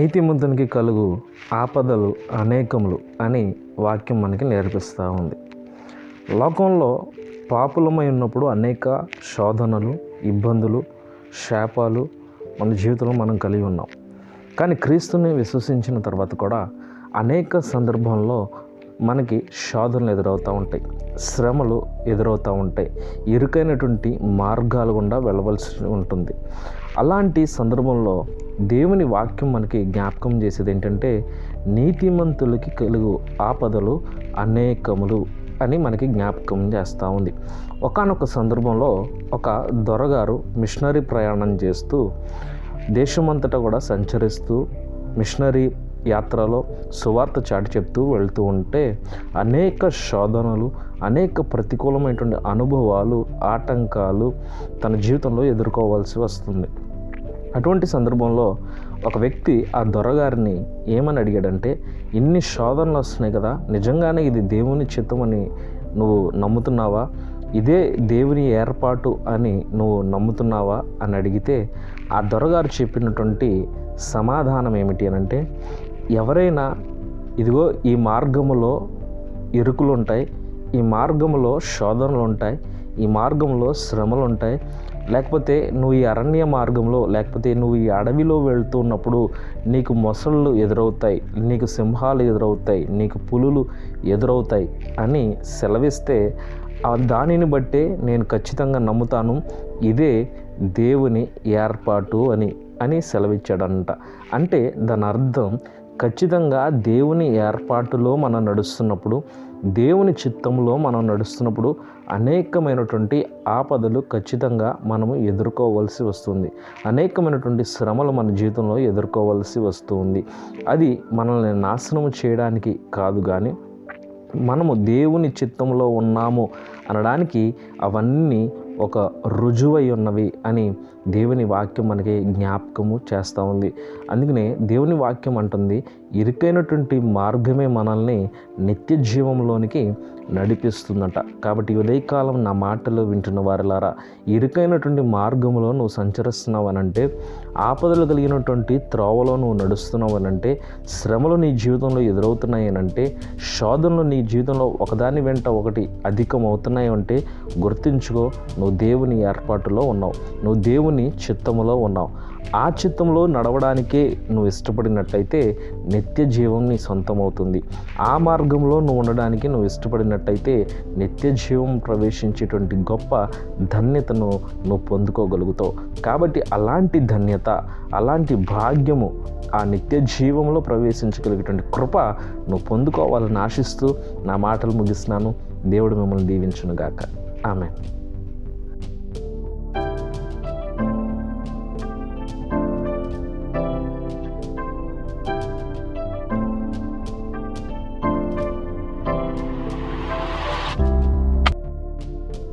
నీతిమంతునికి కలుగు ఆపదలు అనేకములు అని వాక్యం మనకి నేర్పిస్తూ ఉంది. లోకంలో పాపులమై ఉన్నప్పుడు అనేక శోధనలు ఇబ్బందులు శాపాలు మన జీవితంలో మనం కలిగి ఉన్నాం. కానీ క్రీస్తుని విశ్వసించిన తర్వాత కూడా అనేక సందర్భంలో మనకి శోధనలు ఎదురవుతూ ఉంటాయి. శ్రమలు ఎదురవుతూ ఉంటాయి. ఇరుకైనటువంటి మార్గాలు గుండా వెళ్ళవలసి ఉంటుంది. అలాంటి సందర్భంలో దేవుని వాక్యం మనకి జ్ఞాపకం చేసేది ఏంటంటే నీతిమంతులకి కలుగు ఆపదలు అనేకములు అని మనకి జ్ఞాపకం చేస్తూ ఉంది. ఒకానొక సందర్భంలో ఒక దొరగారు మిషనరీ ప్రయాణం చేస్తూ దేశమంతటా కూడా సంచరిస్తూ మిషనరీ యాత్రలో సువార్త చాటి చెప్తూ వెళ్తూ ఉంటే అనేక శోధనలు అనేక ప్రతికూలమైనటువంటి అనుభవాలు ఆటంకాలు తన జీవితంలో ఎదుర్కోవాల్సి వస్తుంది. అటువంటి సందర్భంలో ఒక వ్యక్తి ఆ దొరగారిని ఏమని అడిగాడంటే ఇన్ని శోధనలు వస్తున్నాయి కదా నిజంగానే ఇది దేవుని చిత్తమని నువ్వు నమ్ముతున్నావా? ఇదే దేవుని ఏర్పాటు అని నువ్వు నమ్ముతున్నావా? అని అడిగితే ఆ దొరగారు చెప్పినటువంటి సమాధానం ఏమిటి అని అంటే ఎవరైనా ఇదిగో ఈ మార్గములో ఇరుకులు ఉంటాయి ఈ మార్గంలో శోధనలు ఉంటాయి ఈ మార్గంలో శ్రమలు ఉంటాయి లేకపోతే నువ్వు ఈ అరణ్య మార్గంలో లేకపోతే నువ్వు ఈ అడవిలో వెళ్తున్నప్పుడు నీకు మొసళ్ళు ఎదురవుతాయి నీకు సింహాలు ఎదురవుతాయి నీకు పులులు ఎదురవుతాయి అని సెలవిస్తే ఆ దానిని బట్టే నేను ఖచ్చితంగా నమ్ముతాను ఇదే దేవుని ఏర్పాటు అని అని సెలవిచ్చాడంట. అంటే దాని అర్థం ఖచ్చితంగా దేవుని ఏర్పాటులో మనం నడుస్తున్నప్పుడు దేవుని చిత్తంలో మనం నడుస్తున్నప్పుడు అనేకమైనటువంటి ఆపదలు ఖచ్చితంగా మనము ఎదుర్కోవలసి వస్తుంది. అనేకమైనటువంటి శ్రమలు మన జీవితంలో ఎదుర్కోవాల్సి వస్తుంది. అది మనల్ని నాశనం చేయడానికి కాదు కానీ మనము దేవుని చిత్తంలో ఉన్నాము అనడానికి అవన్నీ ఒక రుజువై ఉన్నవి అని దేవుని వాక్యం మనకి జ్ఞాపకము చేస్తూ ఉంది. అందుకనే దేవుని వాక్యం అంటుంది ఇరుకైనటువంటి మార్గమే మనల్ని నిత్య జీవంలోనికి నడిపిస్తుందట. కాబట్టి ఉదయకాలం నా మాటలు వింటున్న వారిలారా ఇరుకైనటువంటి మార్గంలో నువ్వు సంచరిస్తున్నావు అనంటే ఆపదలు కలిగినటువంటి త్రోవలో నువ్వు నడుస్తున్నావు అనంటే శ్రమలు నీ జీవితంలో ఎదురవుతున్నాయనంటే శోధనలు నీ జీవితంలో ఒకదాని వెంట ఒకటి అధికం అవుతున్నాయంటే గుర్తించుకో నువ్వు నువ్వు దేవుని ఏర్పాటులో ఉన్నావు. నువ్వు దేవుని చిత్తములో ఉన్నావు. ఆ చిత్తంలో నడవడానికే నువ్వు ఇష్టపడినట్టయితే నిత్య జీవం నీ సొంతం అవుతుంది ఆ మార్గంలో నువ్వు ఉండడానికి నువ్వు ఇష్టపడినట్టయితే నిత్య జీవం ప్రవేశించేటువంటి గొప్ప ధన్యతను నువ్వు పొందుకోగలుగుతావు. కాబట్టి అలాంటి ధన్యత అలాంటి భాగ్యము ఆ నిత్య జీవంలో ప్రవేశించగలిగేటువంటి కృప నువ్వు పొందుకోవాలని ఆశిస్తూ నా మాటలు ముగిస్తున్నాను. దేవుడు మిమ్మల్ని దీవించునుగాక. ఆమె